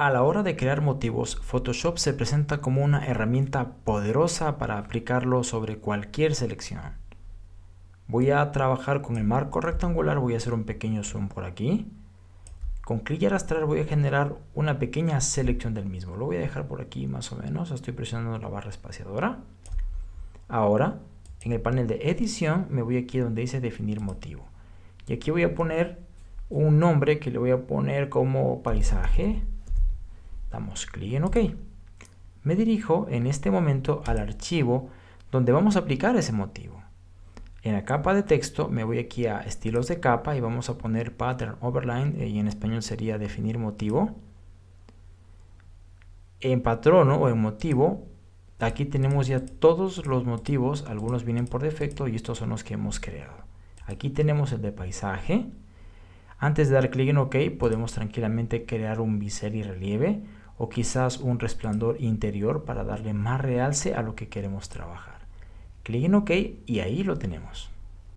A la hora de crear motivos, Photoshop se presenta como una herramienta poderosa para aplicarlo sobre cualquier selección. Voy a trabajar con el marco rectangular, voy a hacer un pequeño zoom por aquí. Con clic y arrastrar voy a generar una pequeña selección del mismo. Lo voy a dejar por aquí más o menos, estoy presionando la barra espaciadora. Ahora, en el panel de edición, me voy aquí donde dice definir motivo. Y aquí voy a poner un nombre que le voy a poner como paisaje. Damos clic en OK. Me dirijo en este momento al archivo donde vamos a aplicar ese motivo. En la capa de texto me voy aquí a estilos de capa y vamos a poner pattern overline eh, y en español sería definir motivo. En patrono o en motivo, aquí tenemos ya todos los motivos, algunos vienen por defecto y estos son los que hemos creado. Aquí tenemos el de paisaje. Antes de dar clic en OK podemos tranquilamente crear un bisel y relieve o quizás un resplandor interior para darle más realce a lo que queremos trabajar. Clic en OK y ahí lo tenemos.